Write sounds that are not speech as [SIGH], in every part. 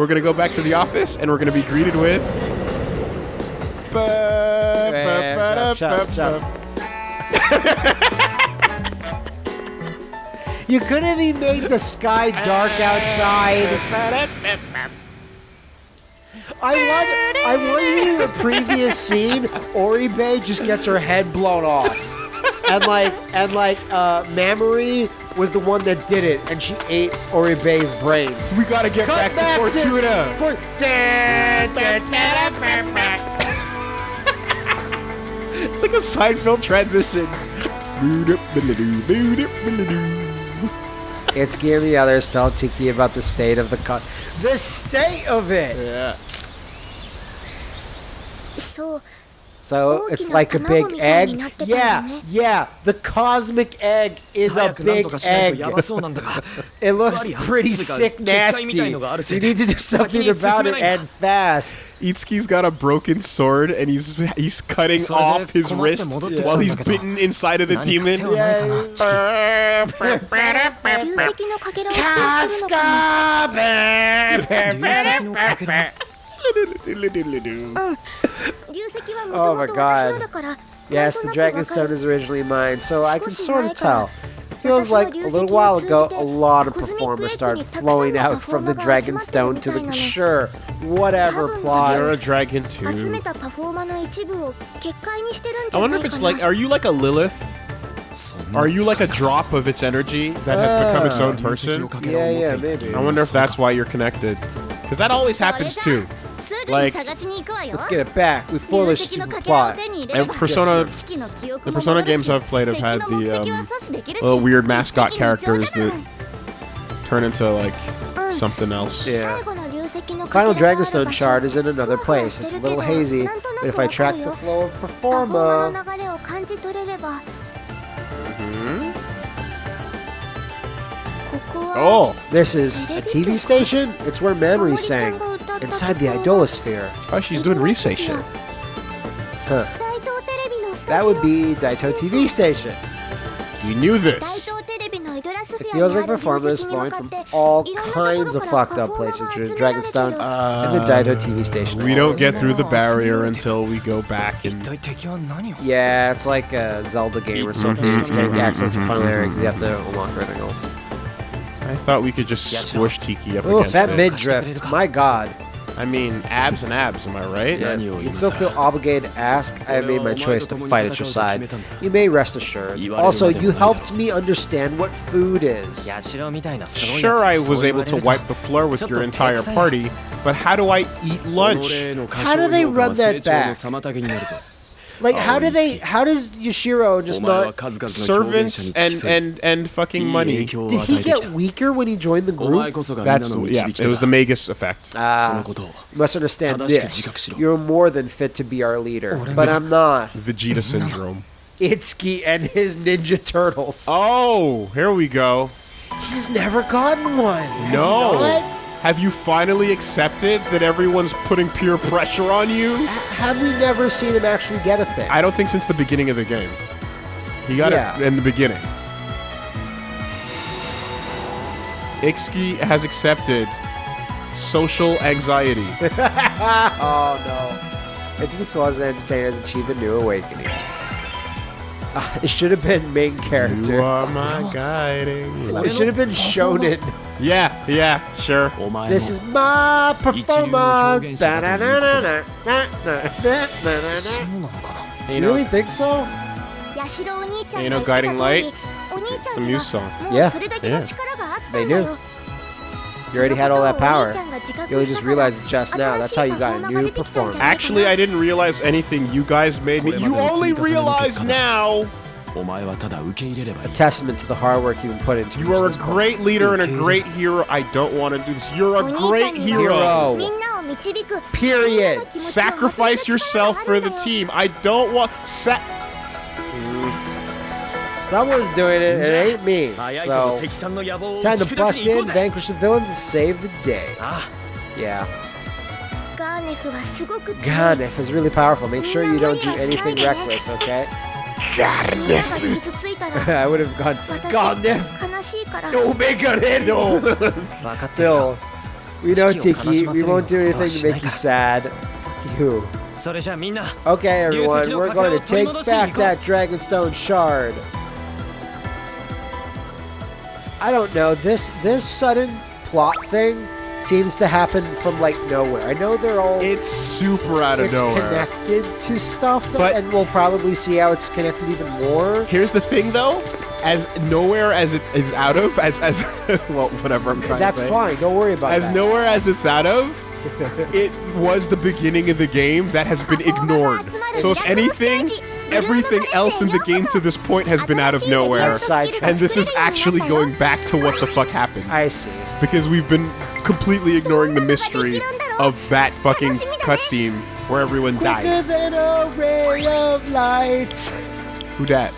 We're gonna go back to the office and we're gonna be greeted with. chop, chop, chop. You could have even made the sky dark outside. I want, I want you in the previous scene. Oribe just gets her head blown off, and like, and like, uh, Mamori was the one that did it, and she ate Oribe's brains. We gotta get back, to Fortuna. For, It's like a Seinfeld transition. [LAUGHS] It's and the others tell Tiki about the state of the cut. The state of it. Yeah. そう so it's like a big egg. Yeah, yeah. The cosmic egg is a big egg. [LAUGHS] it looks pretty sick, nasty. You need to do something about it and fast. Itsuki's got a broken sword and he's he's cutting off his wrist yeah. while he's bitten inside of the demon. Casca! [LAUGHS] [LAUGHS] oh my god. Yes, the dragon stone is originally mine, so I can sort of tell. It feels like a little while ago, a lot of performers started flowing out from the dragon stone to the sure, whatever plot. You're a dragon too. I wonder if it's like, are you like a Lilith? Are you like a drop of its energy that has become its uh, own person? Yeah, yeah, maybe. I wonder if that's why you're connected. Because that always happens too. [LAUGHS] Like, let's get it back. We foolish the plot. And Persona, the Persona games I've played have had the um, little weird mascot characters that turn into like something else. Yeah. Final Dragonstone shard is in another place. It's a little hazy, but if I track the flow of Performa... Oh! This is a TV station? It's where memories sang inside the idolasphere. Oh, she's doing research shit. Huh. That would be Daito TV station. You knew this. It feels like performers flowing from all kinds of fucked up places through Dragonstone uh, and the Daito TV station. We don't get through the barrier until we go back and. Yeah, it's like a Zelda game or something. You can't access the final area because you have to unlock everything else. I thought we could just squish Tiki up Ooh, against that it. mid drift. My god. I mean, abs and abs, am I right? You still feel obligated to ask. I made my choice to fight at your side. You may rest assured. Also, you helped me understand what food is. Sure, I was able to wipe the floor with your entire party, but how do I eat lunch? How do they run that back? Like, how do they? How does Yashiro just not servants and and and fucking money? Did he get weaker when he joined the group? That's yeah. It was the Magus effect. Ah, must understand this. You're more than fit to be our leader, oh, but I'm not. Vegeta syndrome. Itsuki and his Ninja Turtles. Oh, here we go. He's never gotten one. No not? Have you finally accepted that everyone's putting peer pressure on you? H- Have we never seen him actually get a thing? I don't think since the beginning of the game. He got Yeah. it in the beginning. Itsuki has accepted social anxiety. [LAUGHS] oh no. Itsuki still as an entertainer has achieved a new awakening. Ah, it should have been main character. you character. are my [LAUGHS] guiding. It should have been shown Shonen. Yeah, yeah, sure. This is my performance. You really think so? You know, Guiding Light? It's a song. Yeah, yeah. They do. You already had all that power. You only just realized it just now. That's how you got a new performance. Actually, I didn't realize anything. You guys made me. You only realize [LAUGHS] now a testament to the hard work you've put into. You are a great leader and a great hero. I don't want to do this. You're a great hero. hero. Period. Sacrifice yourself for the team. I don't want. Sa Someone's doing it, it ain't me. So, time to bust in, vanquish the villains, and save the day. Ah. Yeah. Gharnef is really powerful. Make sure you don't do anything reckless, okay? [LAUGHS] I would have gone, Gharnef! No Megareno! Still, we know, Tiki, we won't do anything to make you sad. You. Okay, everyone, we're going to take back that Dragonstone shard. I don't know, this, this sudden plot thing seems to happen from like nowhere. I know they're all It's super out of it's nowhere. connected to stuff, that, But- and we'll probably see how it's connected even more. Here's the thing, though. As nowhere as it is out of, as as [LAUGHS] well, whatever I'm trying That's to say. That's fine. Don't worry about it. As that. nowhere as it's out of, it was the beginning of the game that has been ignored. So if anything, everything else in the game to this point has been out of nowhere. And this is actually going back to what the fuck happened. I see. Because we've been completely ignoring the mystery of that fucking cutscene where everyone Quicker died. than a ray of light. Who dat?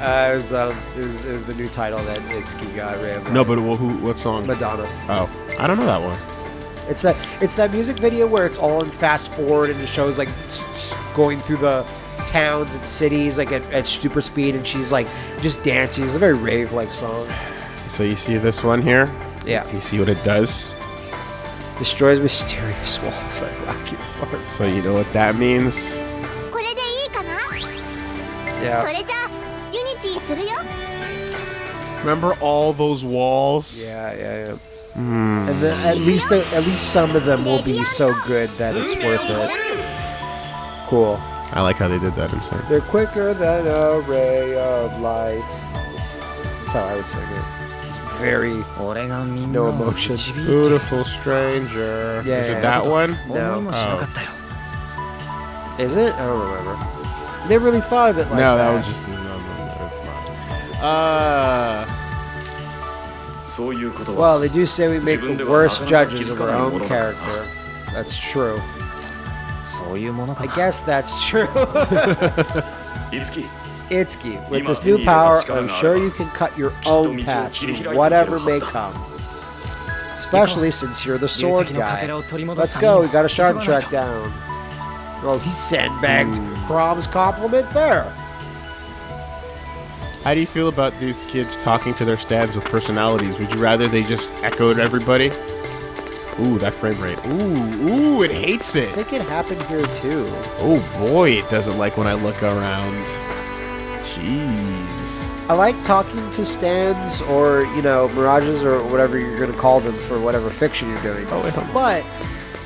Uh, it was um, it was, it was the new title that Itsuki got. Ray of No, but well, who? What song? Madonna. Oh, I don't know that one. It's a it's that music video where it's all in fast forward and it shows like s- s- going through the towns and cities like at, at super speed and she's like just dancing. It's a very rave like song. So you see this one here? Yeah. You see what it does? Destroys mysterious walls like rock So you know what that means? Yeah. Remember all those walls? Yeah, yeah, yeah. Mm. And then at least at least some of them will be so good that it's worth it. Cool. I like how they did that inside. They're quicker than a ray of light. That's how I would say it very no emotion. Beautiful stranger. Yeah, Is it that one? No. Oh. oh. Is it? I don't remember. Never really thought of it like no, that. No, that was just no, no, no, it's not. Uh. Well, they do say we make the worst judges of our own character. That's true. [LAUGHS] I guess that's true. [LAUGHS] [LAUGHS] Itsuki, with this new power, I'm sure you can cut your own path whatever may come. Especially since you're the sword guy. Let's go, we got a sharp track down. Oh, he sandbagged Chrom's compliment there. How do you feel about these kids talking to their stands with personalities? Would you rather they just echoed everybody? Ooh, that frame rate. Ooh, ooh, it hates it. I think it happened here too. Oh boy, it doesn't like when I look around. Jeez. I like talking to stands or, you know, mirages or whatever you're going to call them for whatever fiction you're doing. Oh, wait, hold on. But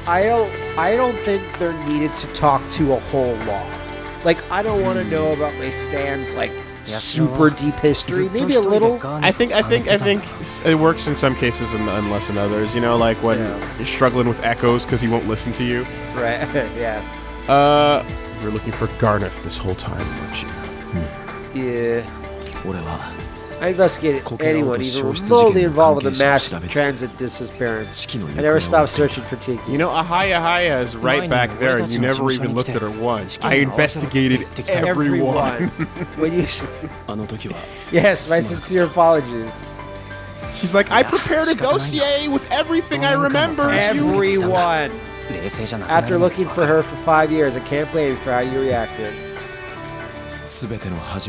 I don't I don't think they're needed to talk to a whole lot. Like I don't want to know about my stands like super deep history. Maybe a little. I think I think I think it works in some cases and, and less in others. You know, like when Yeah. you're struggling with echoes because he won't listen to you. Right. [LAUGHS] yeah. Uh, you're looking for Gharnef this whole time, weren't you? Yeah. I investigated anyone even remotely involved with the mass transit disappearance. I never stopped searching for Tiki. You know, Ahaya Haya is right back there, and you never even looked at her once. I investigated everyone. [LAUGHS] when you... [LAUGHS] yes, my sincere apologies. She's like, I prepared a dossier with everything I remember. Everyone. [LAUGHS] After looking for her for five years, I can't blame you for how you reacted.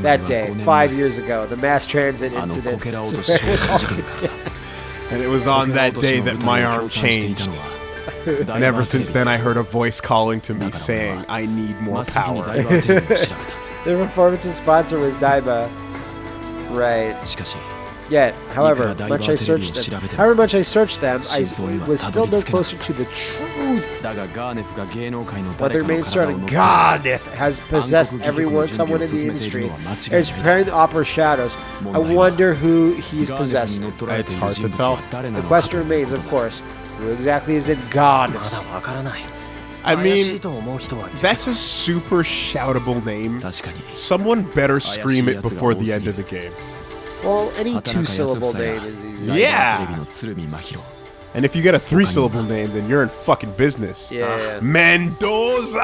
That day, five years ago, the mass transit incident. [LAUGHS] and it was on that day that my arm changed. and ever since then, I heard a voice calling to me saying, I need more power. [LAUGHS] the performance's sponsor was Daiba. Right yet. However, much I searched them, however much I searched them, I was still no closer to the truth. But the main started, Gharnef has possessed everyone, someone in the industry, and is preparing the opera Shadows. I wonder who he's possessing. It's hard to tell. The question remains, of course, who exactly is it God? I mean, that's a super shoutable name. Someone better scream it before the end of the game. Well, any two-syllable name is easy. Yeah. And if you get a three-syllable name, then you're in fucking business. Yeah. yeah. Mendoza.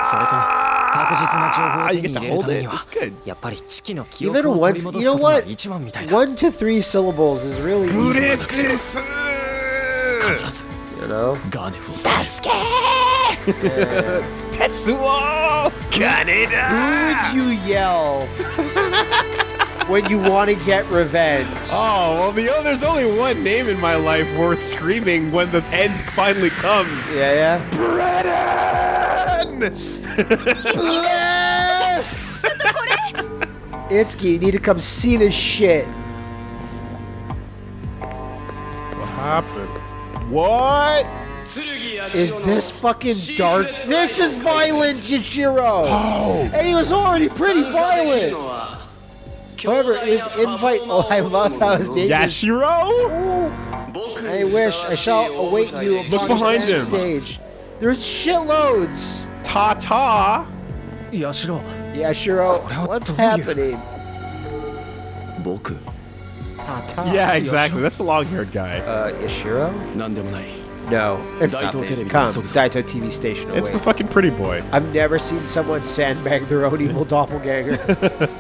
You get to hold it. It's good. Even once, you know what? One to three syllables is really easy. You know? Sasuke! Yeah. Tetsuo! Kaneda! Who would you yell? [LAUGHS] when you want to get revenge? Oh, well, the, oh, there's only one name in my life worth screaming when the end finally comes. Yeah, yeah. Brennan! yes! [LAUGHS] Itsuki, you need to come see this shit. What happened? What? Is this fucking dark? This is violent, Yashiro! Oh! And he was already pretty violent! However, is invite. [LAUGHS] Oh, I love how his name Yashiro? Is. I wish. I shall await you. Look behind him. Stage. There's shitloads. Ta ta. Yashiro. Yashiro, what's happening? Boku. Ta ta. Yeah, exactly. That's the long-haired guy. Uh, Yashiro? No, it's. Come, it's Daito TV station. Awaits. It's the fucking pretty boy. I've never seen someone sandbag their own evil [LAUGHS] doppelganger. [LAUGHS]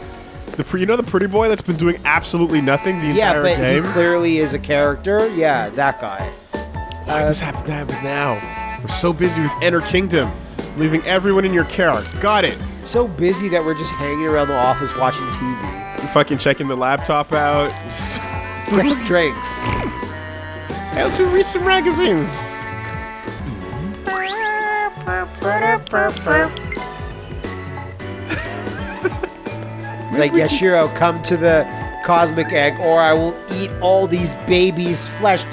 The pre- you know the pretty boy that's been doing absolutely nothing the yeah, entire but game? he clearly is a character. Yeah, that guy. Why does this happen to happen now? We're so busy with Enter Kingdom, leaving everyone in your care. Got it. So busy that we're just hanging around the office watching TV. I'm fucking checking the laptop out. [LAUGHS] Get some drinks. Hey, let's read some magazines. Like, Yashiro, come to the cosmic egg, or I will eat all these babies' flesh. [LAUGHS]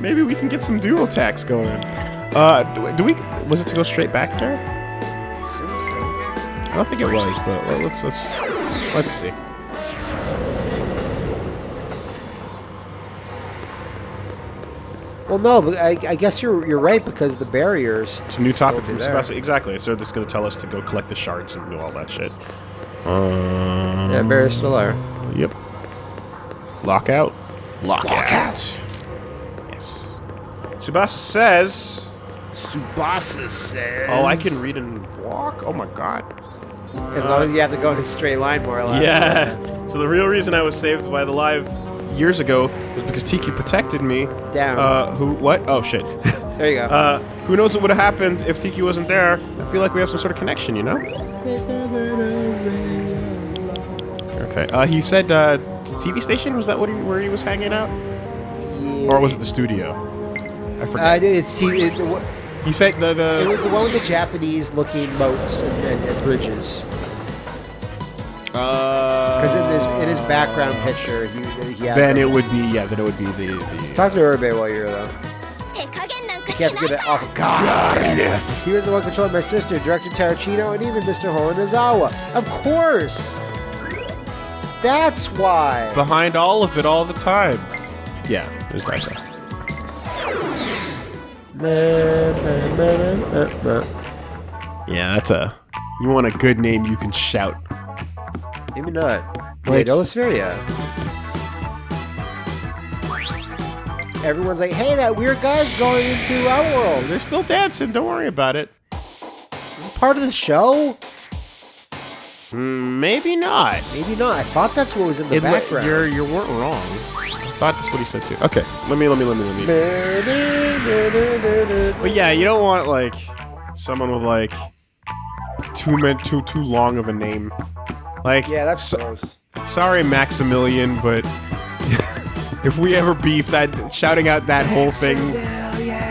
Maybe we can get some dual attacks going. Uh, do, do we? Was it to go straight back there? I don't think it was, but let's let's let's see. Well, no, but I, I guess you're you're right because the barriers. It's a new topic be from there. Sebastian. Exactly. So it's going to tell us to go collect the shards and do all that shit. Um, Yeah, barriers still are. Yep. Lockout. Lockout. Yes. Tsubasa says. Tsubasa says. Oh, I can read and walk. Oh my god. As long as you have to go in a straight line, more or less. Yeah. So the real reason I was saved by the live years ago was because Tiki protected me. Down. Uh, who? What? Oh shit. [LAUGHS] There you go. uh, who knows what would have happened if Tiki wasn't there? I feel like we have some sort of connection, you know? Okay. Uh, he said uh, t- TV station. Was that what he, where he was hanging out, or was it the studio? I Uh, forget. it's, T- it's the, he said the the. it was the one with the Japanese-looking moats and, and, and bridges. uh, Because in his in his background picture, he, yeah. Then it would be yeah. Then it would be the. the Talk to Oribe while you're there. Can't have that off God. He was the one controlling my sister, Director Tarantino, and even Mr. Horonazawa. Of course. That's why. Behind all of it, all the time. Yeah. There's Yeah, that's a. You want a good name you can shout. Maybe not. Wait, like, Olesferia. Everyone's like, hey, that weird guy's going into our world. They're still dancing. Don't worry about it. Is this is part of the show? Mm, maybe not. Maybe not. I thought that's what was in the It background. you're you weren't wrong. I thought that's what he said too. Okay, let me let me let me let me. But yeah, you don't want like someone with like too min- too too long of a name. Like yeah, that's so- gross. sorry Maximilian, but [LAUGHS] if we ever beef, that shouting out that whole thing,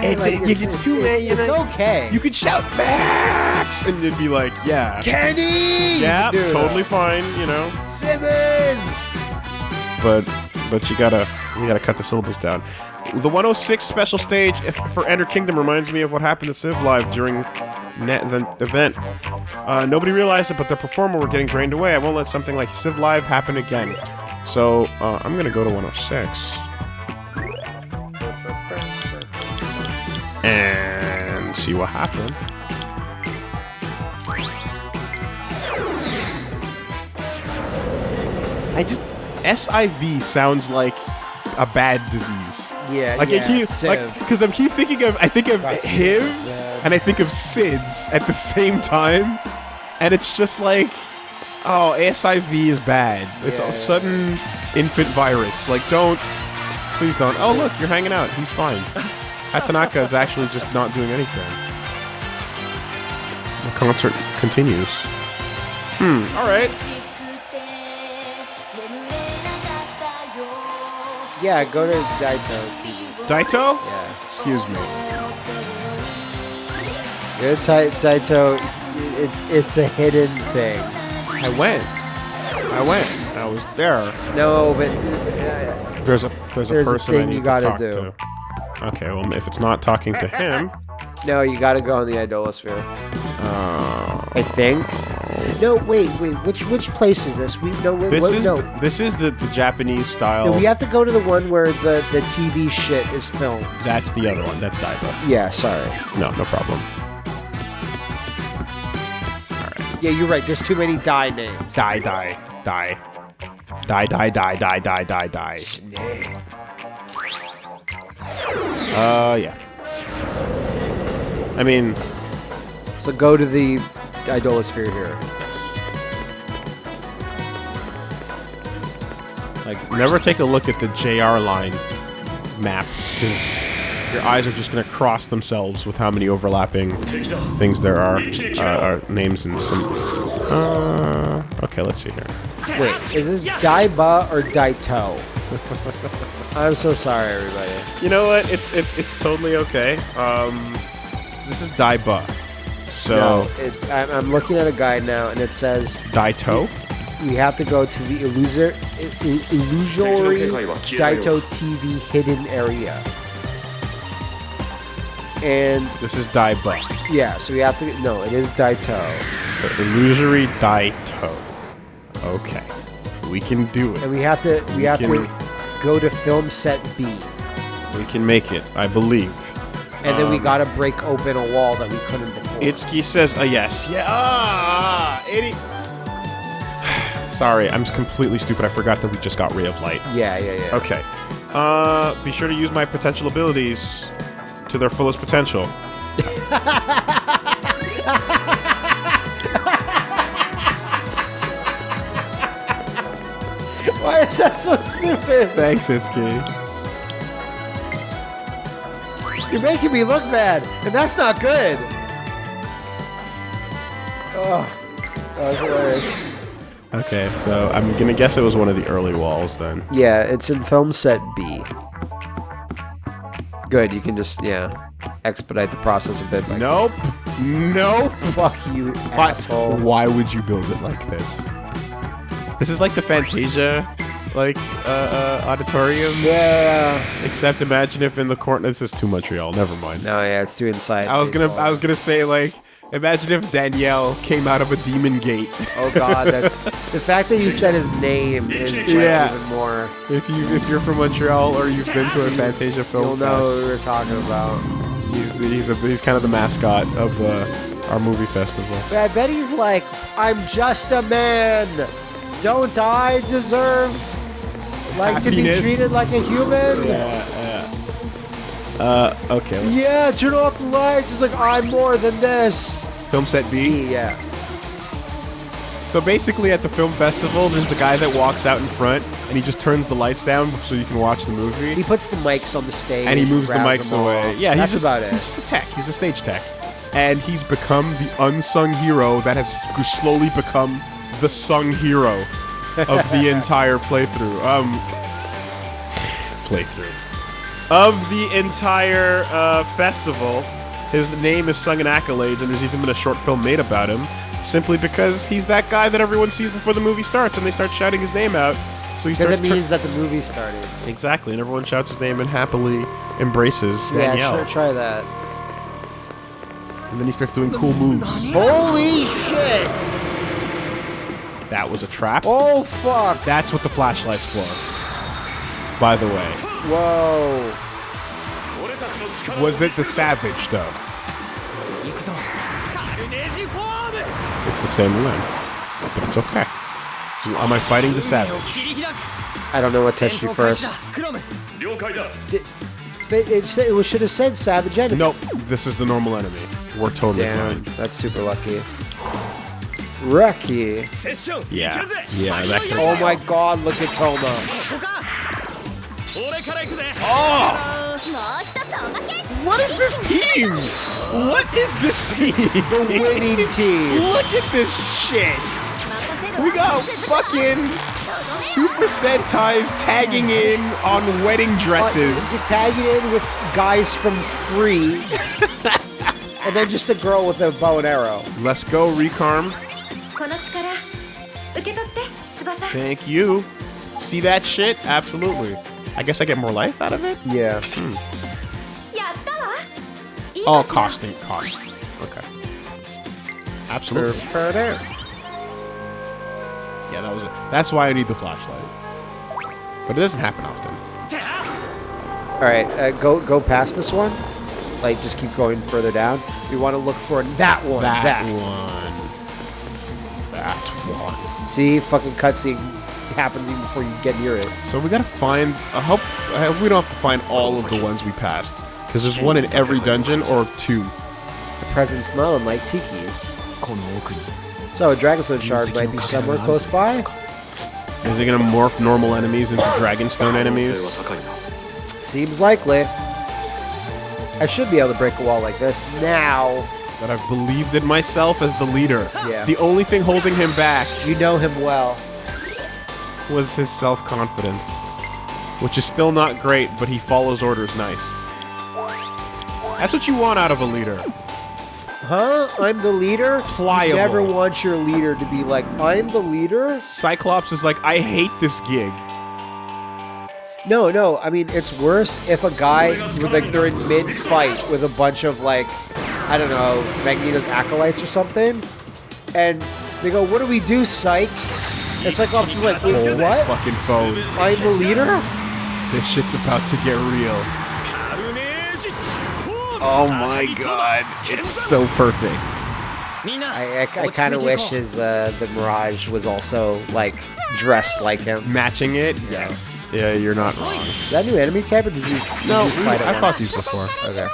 it's, Like, it, it's, too many. It's, you know? okay. You could shout Max, and it'd be like, yeah, Kenny! yeah, totally fine, you know. Simmons! But but you gotta you gotta cut the syllables down. The 106 special stage if, for Enter Kingdom reminds me of what happened at Civ Live during net, the event. Uh, nobody realized it, but the Performa were getting drained away. I won't let something like Civ Live happen again. So uh, I'm gonna go to 106 and see what happened. I just SIV sounds like a bad disease. Yeah, Like yeah, I keep Civ. like because I'm keep thinking of I think of Got HIV yeah. and I think of SIDS at the [LAUGHS] same time, and it's just like, Oh, ASIV is bad. It's yeah. a sudden infant virus. Like, don't. Please don't. Oh, look, you're hanging out. He's fine. [LAUGHS] Atanaka is actually just not doing anything. The concert continues. Hmm. All right. Yeah, go to Daito. TV. Daito? Yeah. Excuse me. Go to Daito. It's it's a hidden thing. I went. I went. I was there. No, but uh, There's a there's a There's a person I thing need you to gotta talk do. to. Okay, well if it's not talking to him, no, you gotta go on the idolasphere. uh, I think. No, wait, wait. Which which place is this? We no. We're, this wait, is no. th- this is the, the Japanese style. no. We have to go to the one where the the TV shit is filmed. That's the other one. That's Daiba. Yeah, sorry. No, no problem. Yeah, you're right. There's too many die names. Die, die, die. Die, die, die, die, die, die, die. Uh, yeah. I mean... So go to the Idolasphere here. Like, never take a look at the JR line map, because your eyes are just gonna cross themselves with how many overlapping things there are, uh, are names and some. Uh, okay, let's see here. Wait, is this Daiba or Daito? [LAUGHS] I'm so sorry, everybody. You know what? It's it's it's totally okay. Um, this is Daiba. So No, it, I'm, I'm looking at a guide now, and it says Daito. we have to go to the illusor, il- il- illusory Daito TV hidden area. And This is Daiba. yeah, so we have to. No, it is Daito. So illusory Daito. Okay, we can do it. and we have to we We have can- to go to film set B, We can make it. I believe. and then we Um, gotta break open a wall that we couldn't before. Itsuki says, a yes. Yeah. Ah, idiot. [SIGHS] Sorry, I'm completely stupid. I forgot that we just got Ray of Light. yeah, yeah, yeah. Okay. Uh, be sure to use my potential abilities to their fullest potential. Why is that so stupid? Thanks, Itsuki. You're making me look bad, and that's not good. Oh, that was hilarious. Okay, so I'm gonna guess it was one of the early walls then. Yeah, it's in film set B. Good, you can just yeah expedite the process a bit. By Nope. Nope. Fuck you, Why, asshole. why would you build it like this? This is like the Fantasia, like uh, uh, auditorium. Yeah. Except imagine if in the corner. This is too Montreal. Never mind. No, yeah, it's too inside. I was gonna. I was gonna say like. Imagine if Danielle came out of a demon gate. Oh god, that's [LAUGHS] the fact that you said his name is like, Yeah. even more. If you if you're from Montreal or you've been to a Fantasia film You'll know what fest, we were talking about. he's he's a, he's kind of the mascot of uh, our movie festival. But I bet he's like, I'm just a man. Don't I deserve like to be treated like a human? Yeah, yeah. Uh, okay. Yeah, turn off the lights. It's like I'm more than this. Film set B. Yeah. So basically, at the film festival, there's the guy that walks out in front, and he just turns the lights down so you can watch the movie. He puts the mics on the stage. and he moves the mics away. Yeah, that's he's just, about it. He's just a tech. He's a stage tech, and he's become the unsung hero that has slowly become the sung hero of the [LAUGHS] entire playthrough. Um, [LAUGHS] playthrough of the entire uh, festival. His name is sung in accolades, and there's even been a short film made about him, simply because he's that guy that everyone sees before the movie starts, and they start shouting his name out. So he Because starts it means that the movie started. Exactly, and everyone shouts his name and happily embraces Yeah, Danielle. sure, try that. And then he starts doing cool moves. Holy shit! That was a trap. Oh fuck! That's what the flashlight's for. By the way, Whoa. Was it the Savage, though? It's the same limb, but it's okay. Am I fighting the Savage? I don't know what touched you first. Did, it, it should have said Savage Enemy. Nope, this is the normal enemy. We're totally Damn, fine. That's super lucky. Reki. Yeah. Yeah, that oh can Oh my god, look at Toma. Oh! What is this team? What is this team? The winning team. Look at this shit. We got fucking Super Sentais tagging in on wedding dresses. Uh, tagging in with guys from Free. and then just a girl with a bow and arrow. Let's go, Recarm. Thank you. See that shit? Absolutely. I guess I get more life out of it? Yeah. Hmm. Oh, All costing cost. Okay. Absolutely. Further. Yeah, that was it. That's why I need the flashlight. But it doesn't happen often. All right, uh, go go past this one. Like, just keep going further down. We want to look for that one. That, that. one. That one. See, fucking cutscene happens even before you get near it. So we gotta find. I hope, I hope we don't have to find all of the ones we passed because there's one in every dungeon or two. The presence, not unlike Tiki's. So a Dragonstone shard might be somewhere close by. Is it gonna morph normal enemies into Dragonstone enemies? Seems likely. I should be able to break a wall like this now that I've believed in myself as the leader. Yeah. The only thing holding him back. You know him well was his self confidence. Which is still not great, but he follows orders nice. That's what you want out of a leader. Huh? I'm the leader? Pliable. You never want your leader to be like, I'm the leader? Cyclops is like, I hate this gig. No, no. I mean, it's worse if a guy, with, like, they're in mid-fight with a bunch of, like, I don't know, Magneto's acolytes or something, and they go, what do we do, psych? It's like Cyclops is like, what? Fucking phone. I'm the leader? This shit's about to get real. Oh my god, it's so perfect. I, I, I kind of wish his uh, the Mirage was also like dressed like him, matching it. Yes. Yeah, you're not wrong. Is that new enemy type, or did you? Did no, you I fought these before. Okay.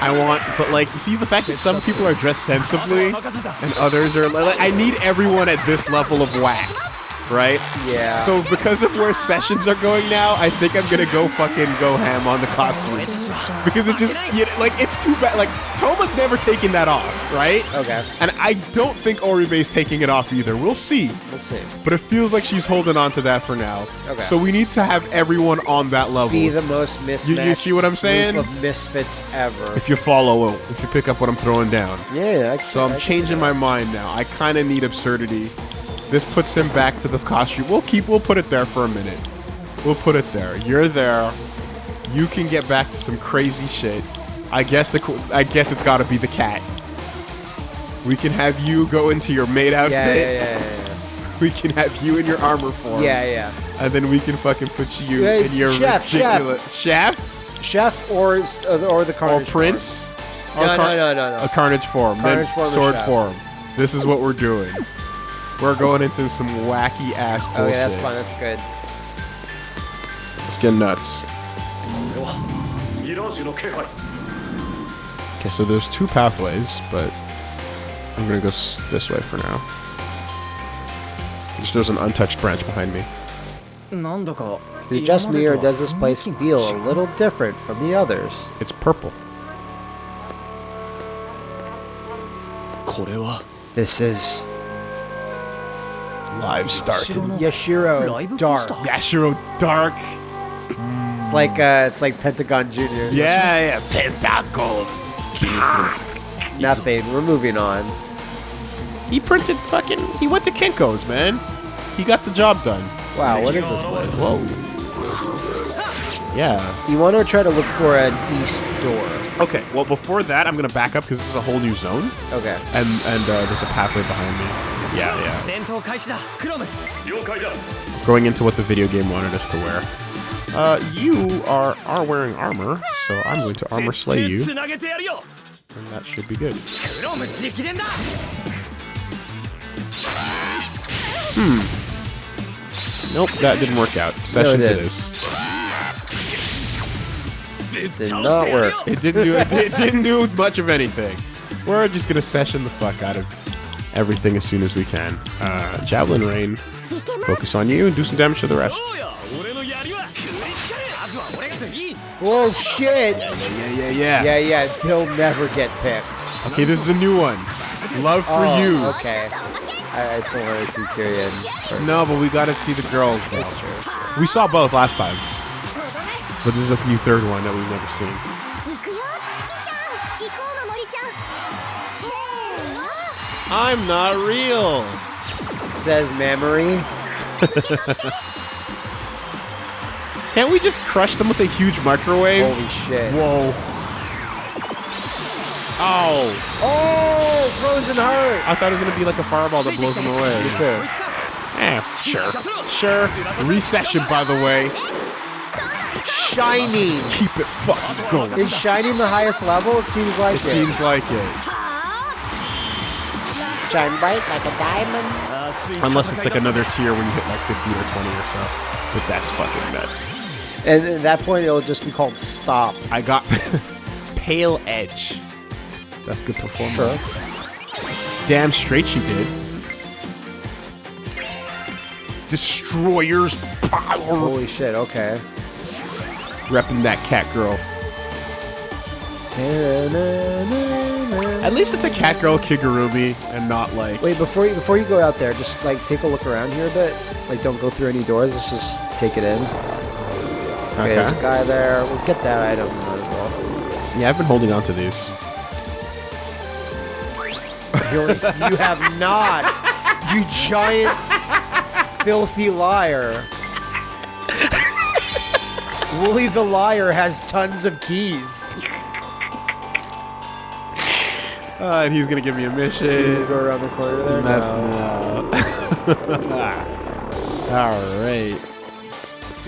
I want, but like, see the fact that some people are dressed sensibly and others are like, I need everyone at this level of whack, right? Yeah. So because of where sessions are going now, I think I'm gonna go fucking go ham on the costumes because it just, you know, like, it's too bad. Like, Toma's never taken that off, right? Okay. And I don't think Oribe's taking it off either. We'll see. We'll see. But it feels like she's holding on to that for now. Okay. So we need to have everyone on that level. Be the most mismatched see what I'm saying? group of misfits ever. if you follow, if you pick up what I'm throwing down. Yeah, I can- So I I'm can- changing my mind now. I kind of need absurdity. This puts him back to the costume. We'll keep. We'll put it there for a minute. We'll put it there. You're there. You can get back to some crazy shit. I guess the. I guess it's got to be the cat. We can have you go into your maid outfit. Yeah, yeah, yeah, yeah, [LAUGHS] We can have you in your armor form. yeah. Yeah, And then we can fucking put you Hey, in your chef, chef. ridiculous chef yeah. Chef or uh, or the or Carnage prince. No, Or no, car- no, no, no. A carnage form. Carnage then form sword chef. form. This is what we're doing. We're going into some wacky ass oh, bullshit. Okay, that's fun. That's good. Let's get nuts. Okay, so there's two pathways, but I'm gonna go s- this way for now. Just there's an untouched branch behind me. Is it just me, or does this place feel a little different from the others? It's purple. This is live start. Yashiro Dark. Yashiro Dark. It's like uh, it's like Pentagon Junior. Yeah, yeah, Pentagon. Nothing. We're moving on. He printed fucking. He went to Kinko's, man. He got the job done. Wow, what is this place? Whoa. Yeah. You want to try to look for an east door. Okay. Well, before that, I'm gonna back up because this is a whole new zone. Okay. And and uh, there's a pathway behind me. Yeah, yeah. Going into what the video game wanted us to wear. Uh, you are, are wearing armor, so I'm going to armor slay you. And that should be good. Hmm. Nope, that didn't work out. Sessions no, it, it is. It did not work. It didn't do. It, it didn't do much of anything. We're just gonna session the fuck out of everything as soon as we can. Uh, Javelin Rain, focus on you and do some damage to the rest. Oh shit! Yeah, yeah, yeah. Yeah, yeah, he'll never get picked. Okay, this is a new one. Love for oh, you. okay. I, I still want to see Kyrian. No, but we gotta see the girls, though. That's true. We saw both last time. But this is a new third one that we've never seen. I'm not real. Says Memory. [LAUGHS] Can't we just crush them with a huge microwave? Holy shit. Whoa. Oh. Oh, Frozen Heart. I thought it was gonna be like a fireball that blows them away. Me too. Eh, sure. Sure. Recession, by the way. Shining. Keep it fucking going. Is Shining the highest level? It seems like It it. seems like it. Shine bright like a diamond. Unless it's like another tier when you hit like 15 or 20 or so. But that's fucking nuts. And at that point, it'll just be called Stop. I got [LAUGHS] Pale Edge. That's good performance. Damn straight she did. Destroyer's power. Holy shit, okay. Repping that cat girl. At least it's a cat girl Kigurumi and not like. Wait, before you before you go out there, just like take a look around here a bit. Like, don't go through any doors. Let's just take it in. Okay, there's a guy there. We'll get that item as well. Yeah, I've been holding on to these. [LAUGHS] You have not. You giant, filthy liar. [LAUGHS] Wooly the liar has tons of keys. Uh, and he's gonna give me a You mission. go around the corner there. That's No. no. [LAUGHS] All right.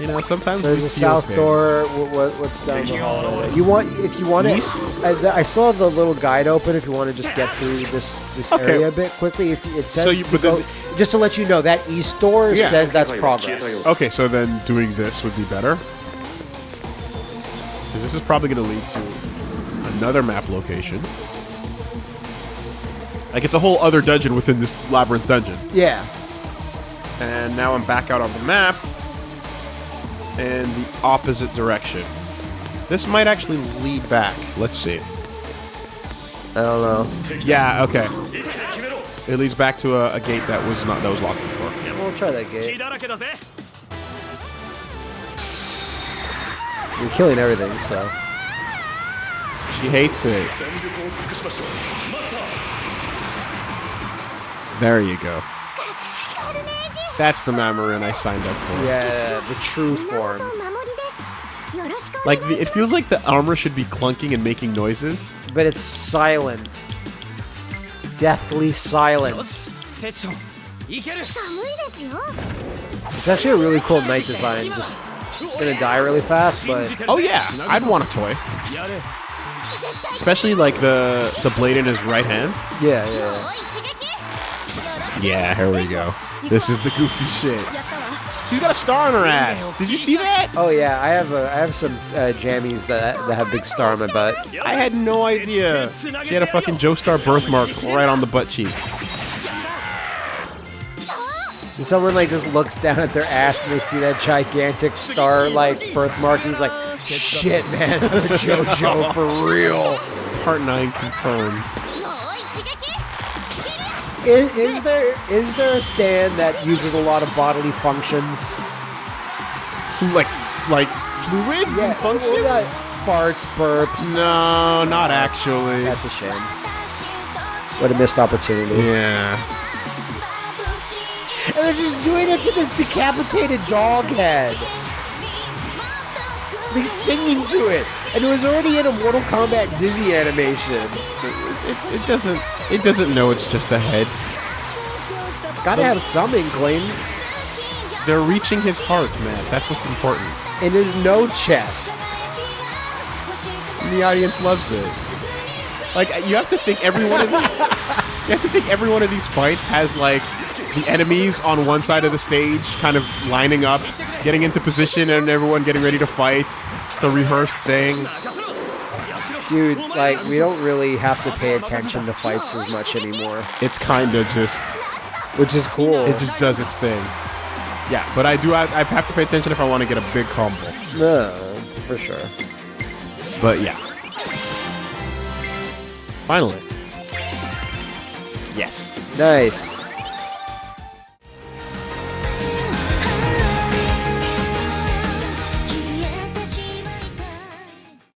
You know, sometimes So there's we a feel south things. door. What, what, what's down the hall? You want if you want East? it. I, I still have the little guide open. If you want to just get through this this Okay. area a bit quickly. If it says So you- to but go, then- just to let you know that east door Yeah. says that's progress. Okay, so then doing this would be better. Because this is probably going to lead to another map location. Like it's a whole other dungeon within this labyrinth dungeon. Yeah. And now I'm back out on the map in the opposite direction. This might actually lead back. Let's see. I don't know. Yeah, okay. It leads back to a, a gate that was not that was locked before. Yeah, We'll try that gate. You're killing everything, so. She hates it. There you go. That's the Mamorin I signed up for. Yeah, the true form. Like, the, it feels like the armor should be clunking and making noises. But it's silent. Deathly silent. It's actually a really cool knight design. Just, it's gonna die really fast, but... Oh yeah, I'd want a toy. Especially, like, the, the blade in his right hand. Yeah, yeah. Yeah, here we go. This is the goofy shit. She's got a star on her ass. Did you see that? Oh yeah, I have a, I have some uh, jammies that that have big star on my butt. I had no idea. She had a fucking Joestar birthmark right on the butt cheek. Someone like just looks down at their ass and they see that gigantic star like birthmark and he's like, shit, man, [LAUGHS] JoJo for real. Part nine confirmed. Is, is there is there a stand that uses a lot of bodily functions? Like like fluids yeah, and functions? Well, farts, burps. No, not actually. That's a shame. What a missed opportunity. Yeah. And they're just doing it to this decapitated dog head. They're singing to it. And it was already in a Mortal Kombat Dizzy animation. It, it doesn't it doesn't know it's just a head. It's gotta have some inkling. They're reaching his heart, man. That's what's important. And there's no chest. And the audience loves it. Like you have to think every one of [LAUGHS] these, you have to think every one of these fights has like the enemies on one side of the stage kind of lining up, getting into position and everyone getting ready to fight. It's a rehearsed thing. Dude, like we don't really have to pay attention to fights as much anymore, It's kind of just which is cool. it just does its thing. Yeah, but I do I, I have to pay attention if I want to get a big combo. no, for sure. But yeah. Finally. Yes. Nice.